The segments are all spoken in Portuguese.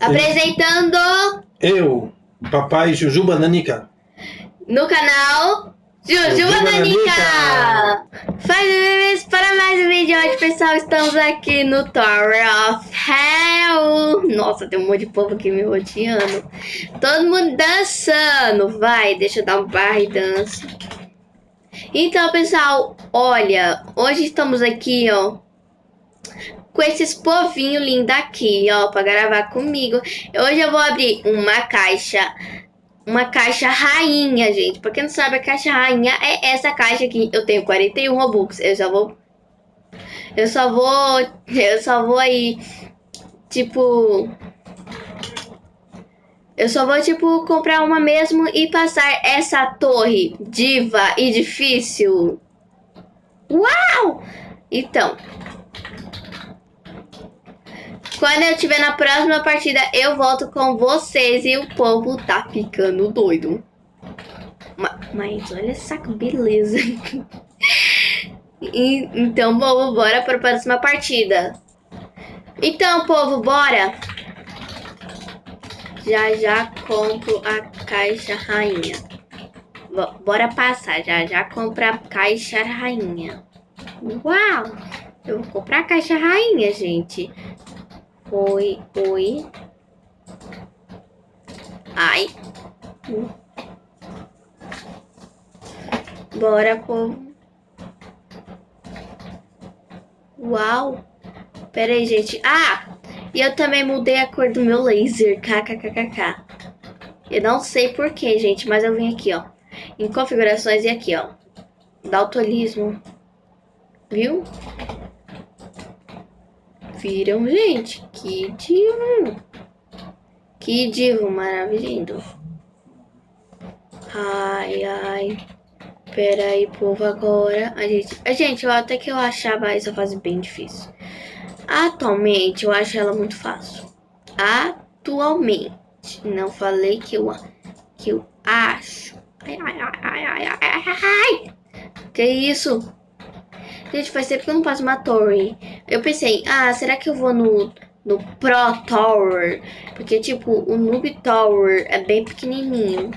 Apresentando Eu, papai Jujuba Nanica. no canal Jujuba Nanica! Faz bebês para mais um vídeo hoje, pessoal. Estamos aqui no Tower of Hell. Nossa, tem um monte de povo aqui me rodeando. Todo mundo dançando. Vai, deixa eu dar um barra e dança. Então, pessoal, olha, hoje estamos aqui, ó, com esses povinhos lindos aqui, ó, pra gravar comigo. Hoje eu vou abrir uma caixa, uma caixa rainha, gente. Pra quem não sabe, a caixa rainha é essa caixa aqui. Eu tenho 41 Robux, eu já vou... Eu só vou... Eu só vou aí, tipo... Eu só vou, tipo, comprar uma mesmo e passar essa torre diva e difícil. Uau! Então, quando eu estiver na próxima partida, eu volto com vocês e o povo tá ficando doido. Ma- Mas olha essa beleza. E- então, povo, bora para a próxima partida. Então, povo, bora. Já já compro a caixa rainha. Bo- Bora passar, já já comprar a caixa rainha. Uau! Eu vou comprar a caixa rainha, gente. Oi, oi. Ai. Bora, povo. Uau. Pera aí, gente. Ah! E eu também mudei a cor do meu laser. KKKKK. Eu não sei porquê, gente, mas eu vim aqui, ó. Em configurações e aqui, ó. Daltonismo. Viu? Viram, gente? Que divo! Que divo maravilhoso! Ai, ai. Pera aí, povo, agora. A gente, a gente, até que eu achava essa fase bem difícil. Atualmente, eu acho ela muito fácil. Atualmente. Não falei que eu, que eu acho. Ai, ai, ai, ai, ai, ai, ai. Que isso? Gente, faz tempo que eu não passo uma torre. Eu pensei, ah, será que eu vou no, no Pro Tower? Porque, tipo, o Noob Tower é bem pequenininho.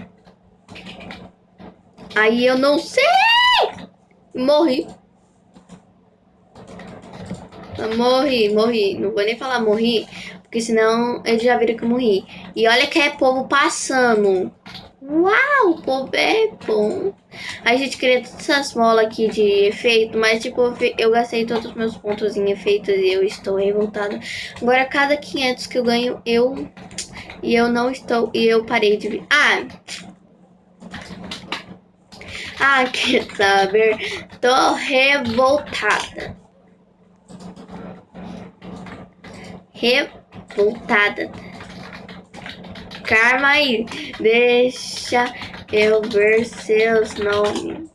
Aí eu não sei! Morri. Morri, morri. Não vou nem falar morri, porque senão eles já viram que eu morri. E olha que é povo passando. Uau, o povo é bom. A gente queria todas essas molas aqui de efeito, mas tipo, eu gastei todos os meus pontos em efeitos e eu estou revoltada. Agora, cada 500 que eu ganho, eu... E eu não estou... E eu parei de... Ah! Ah, quer saber? Tô revoltada. Revoltada. Calma aí, deixa eu ver seus nomes.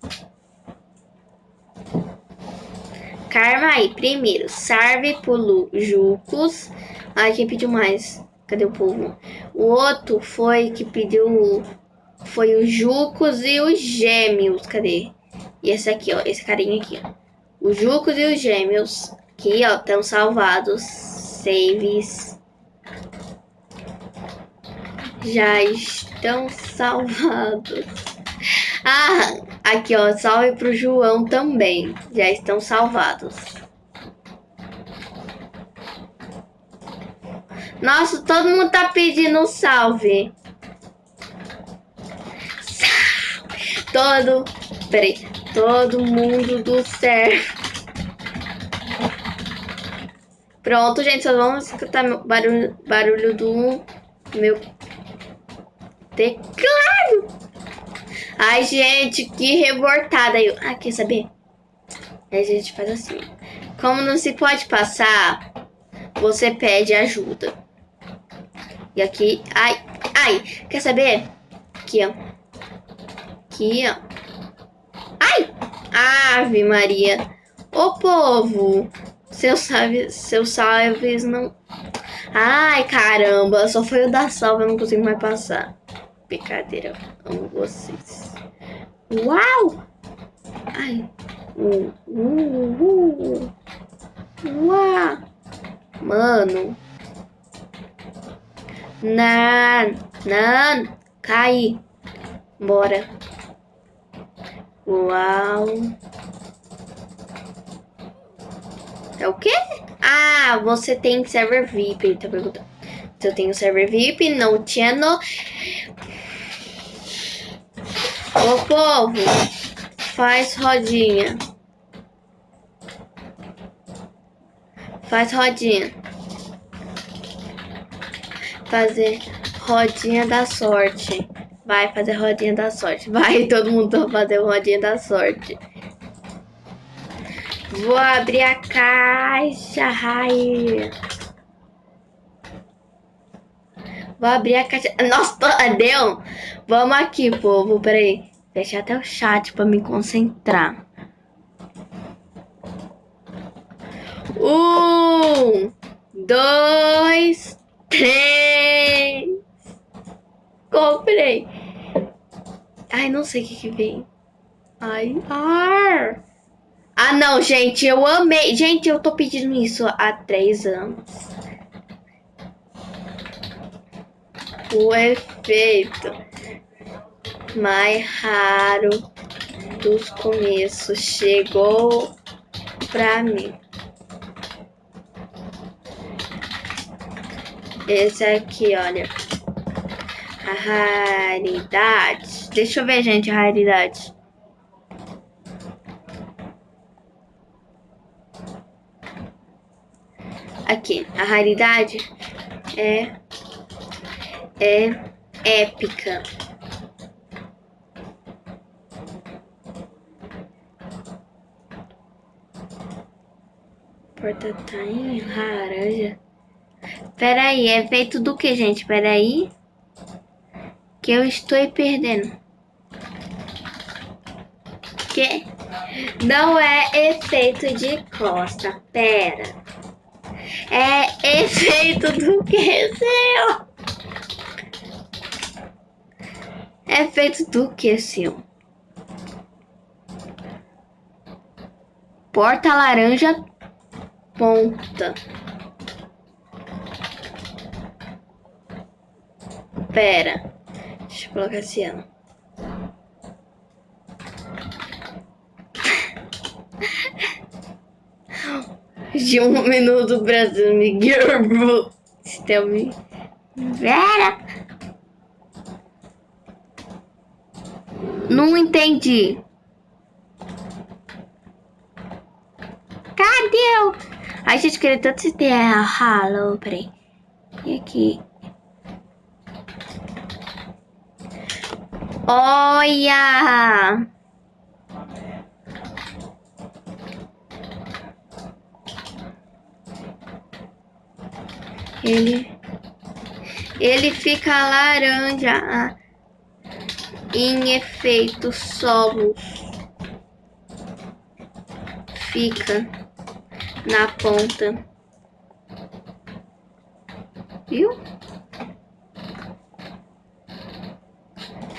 Calma aí, primeiro, Sarve Pulu Jucos. Ai, quem pediu mais? Cadê o povo? O outro foi que pediu. Foi o Jucos e os Gêmeos. Cadê? E esse aqui, ó. Esse carinha aqui, ó. Os Jucos e os Gêmeos. Aqui, ó, estão salvados. Saves já estão salvados. Ah, aqui ó, salve pro João também. Já estão salvados. Nossa, todo mundo tá pedindo salve. Salve. Todo, peraí, todo mundo do céu. Pronto, gente, só vamos escutar barulho, barulho do meu teclado. Ai, gente, que revoltada. Eu... Ah, quer saber? Aí a gente faz assim. Como não se pode passar, você pede ajuda. E aqui... Ai, ai, quer saber? Aqui, ó. Aqui, ó. Ai! Ave Maria. Ô, povo. Seus salves, seus salves não... Ai, caramba. Só foi o da salva, eu não consigo mais passar. Brincadeira, amo vocês. Uau! Ai. Uh, uh, uh. Uau! Mano. Não, não, cai. Bora. Uau. É o quê? Ah, você tem server VIP, ele tá perguntando. Eu tenho server VIP, no channel. Ô povo, faz rodinha. Faz rodinha. Fazer rodinha da sorte. Vai fazer rodinha da sorte. Vai, todo mundo fazer rodinha da sorte. Vou abrir a caixa, Rai. Vou abrir a caixa. Nossa, deu. Vamos aqui, povo. Peraí. Deixa até o chat pra me concentrar. Um, dois, três. Comprei. Ai, não sei o que que vem. Ai, ar. Ah, não, gente, eu amei. Gente, eu tô pedindo isso há três anos. O efeito mais raro dos começos chegou pra mim. Esse aqui, olha. A raridade. Deixa eu ver, gente, a raridade. Aqui, a raridade é é épica. Porta tá em laranja. Peraí, é feito do que, gente? Peraí. Que eu estou perdendo. Que? Não é efeito de costa. Pera. É efeito do que, seu? É feito do que, seu? Porta laranja ponta. Pera. Deixa eu colocar esse ano. De um minuto Brasil Miguel. Vera. Não entendi. Cadê o... Ai, gente, queria tanto se ter ralo. Peraí. E aqui? Olha! Ele, ele fica laranja em efeito solos. Fica na ponta. Viu?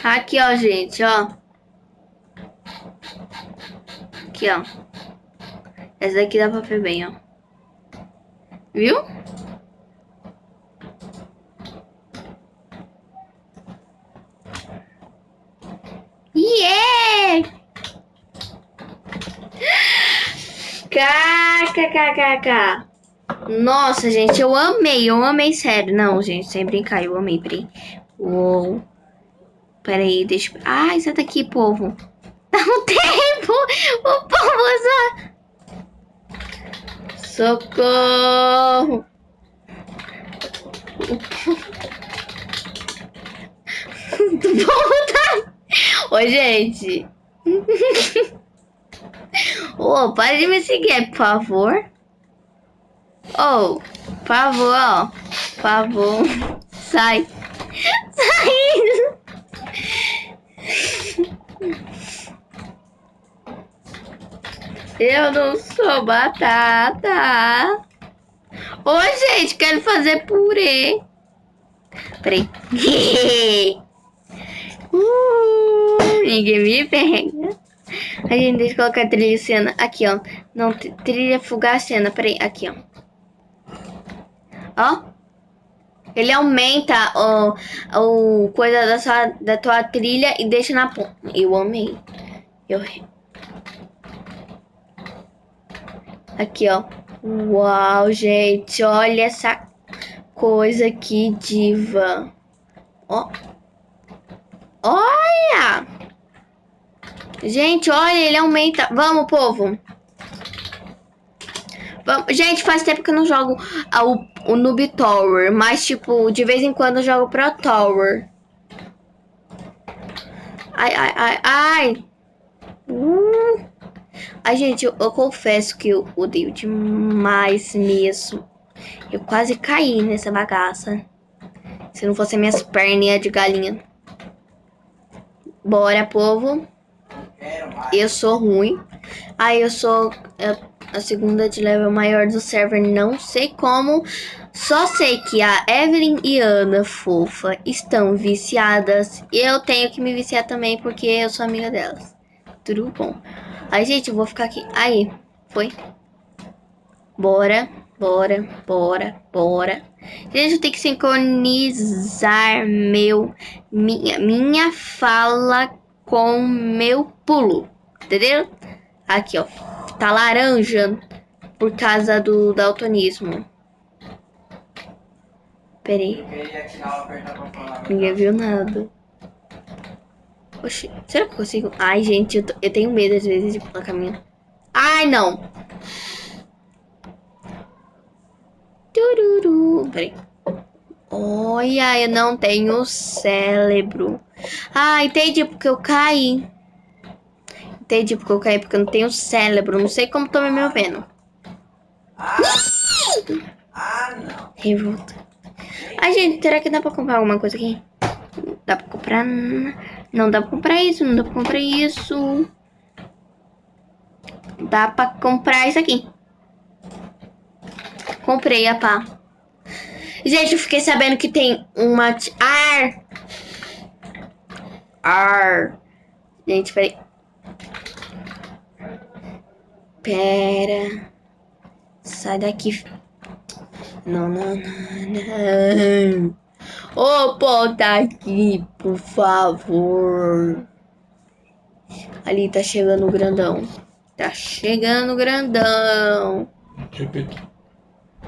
Aqui, ó, gente, ó. Aqui, ó. Essa daqui dá pra ver bem, ó. Viu? Yeah! KKKKK. Nossa, gente, eu amei, eu amei, sério. Não, gente, sem brincar, eu amei, peraí. Uou. Peraí, deixa... Ah, isso daqui, povo. Dá um tempo! O povo só... Socorro! O povo tá... Oi, gente. Oh, para de me seguir, por favor. Oh, por favor, ó. Por favor. Sai. Sai. Eu não sou batata. Ô, gente, quero fazer purê. Peraí. uh, ninguém me pega. A gente deixa eu colocar trilha cena. Aqui, ó. Não, trilha fugar cena. Peraí, aqui, ó. Ó. Ele aumenta o, o coisa da, sua, da tua trilha e deixa na ponta. Eu amei. Eu... Aqui, ó. Uau, gente. Olha essa coisa que diva. Ó. Olha! Gente, olha, ele aumenta. Vamos, povo. Vamos. Gente, faz tempo que eu não jogo o, o Noob Tower. Mas, tipo, de vez em quando eu jogo Pro Tower. Ai, ai, ai, ai. Uh. Ai, gente, eu, eu, confesso que eu odeio demais mesmo. Eu quase caí nessa bagaça. Se não fosse minhas perninhas de galinha. Bora, povo. Eu sou ruim. Aí eu sou a segunda de level maior do server. Não sei como. Só sei que a Evelyn e Ana, fofa, estão viciadas. E eu tenho que me viciar também porque eu sou amiga delas. Tudo bom. Aí, gente, eu vou ficar aqui. Aí, foi. Bora, bora, bora, bora. Gente, eu tenho que sincronizar meu, minha, minha fala com meu pulo. Entendeu? Aqui, ó. Tá laranja por causa do daltonismo. Peraí. Ninguém viu nada. Oxi, será que eu consigo? Ai, gente, eu, eu tenho medo às vezes de pular caminho. Ai, não. Tururu. Peraí. Olha, eu não tenho cérebro. Ah, entendi porque eu caí. Entendi porque eu caí, porque eu não tenho cérebro. Não sei como tô me movendo. Ah, não. Revolta. Ai, gente, será que dá pra comprar alguma coisa aqui? Dá pra comprar... Não dá pra comprar isso, não dá pra comprar isso. Dá pra comprar isso aqui. Comprei a pá. Gente, eu fiquei sabendo que tem uma... Ar! Ar! Gente, peraí. Pera. Sai daqui. Não, não, não, não. Ô, oh, aqui, por favor. Ali tá chegando o grandão. Tá chegando o grandão.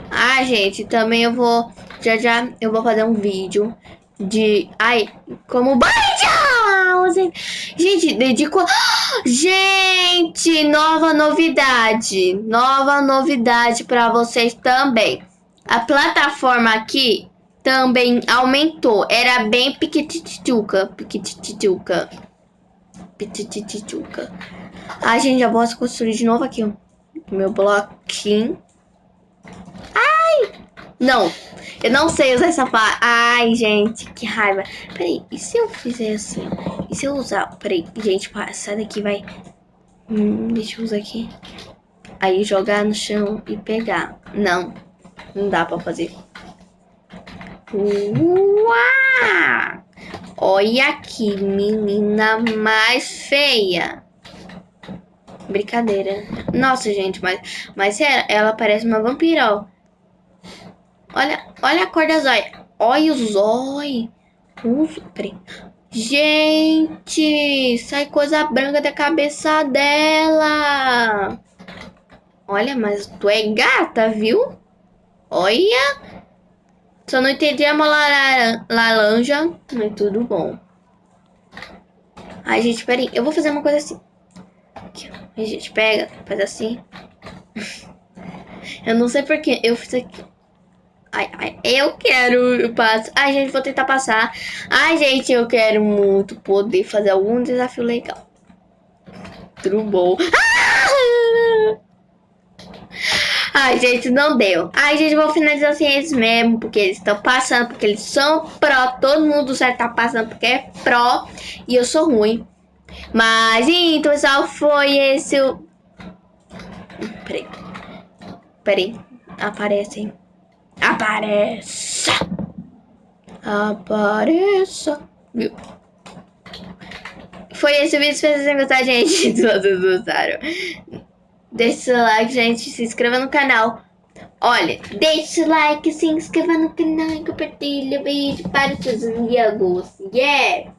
Ah, gente, também eu vou... Já, já, eu vou fazer um vídeo de... Ai, como... Gente, dedico... Gente, nova novidade. Nova novidade pra vocês também. A plataforma aqui também aumentou. Era bem piquitituca, piquitituca, piquitituca. Ai, gente, já posso construir de novo aqui, ó. Meu bloquinho. Não, eu não sei usar essa parte. Ai, gente, que raiva. Peraí, e se eu fizer assim? E se eu usar... Peraí, gente, sai daqui, vai. Hum, deixa eu usar aqui. Aí jogar no chão e pegar. Não, não dá pra fazer. Uau! Olha que menina mais feia. Brincadeira. Nossa, gente, mas, mas ela, ela parece uma vampira, ó. Olha, olha a cor das olhos. Olha os olhos. Gente, sai coisa branca da cabeça dela. Olha, mas tu é gata, viu? Olha. Só não entendi a laranja, mas tudo bom. Ai, gente, peraí. Eu vou fazer uma coisa assim. Aqui. A gente pega, faz assim. eu não sei porquê. Eu fiz aqui. Ai, ai, eu quero passar. Ai, gente, vou tentar passar. Ai, gente, eu quero muito poder fazer algum desafio legal. Bom. Ah! Ai, gente, não deu. Ai, gente, vou finalizar assim eles mesmo, porque eles estão passando, porque eles são pró. Todo mundo já tá passando porque é pró e eu sou ruim. Mas, então, pessoal, foi esse o... Peraí. Peraí. Aparece. Apareça. Apareça. Viu? Foi esse vídeo. Se vocês gostaram, gente. Vocês gostaram. Deixe seu like, gente. Se inscreva no canal. Olha, deixa o like, se inscreva no canal e compartilha o vídeo para os seus amigos. Yeah!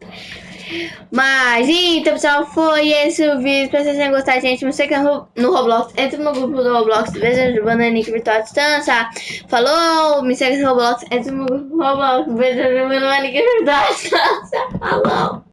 Mas, então, pessoal, foi esse o vídeo. Espero que vocês tenham gostado, gente. Me segue no Roblox. Entra no grupo do Roblox. Veja o Bananica Virtual Distância. Falou! Me segue no Roblox. Entra no grupo do Roblox. Veja o Bananica Virtual Distância. Falou!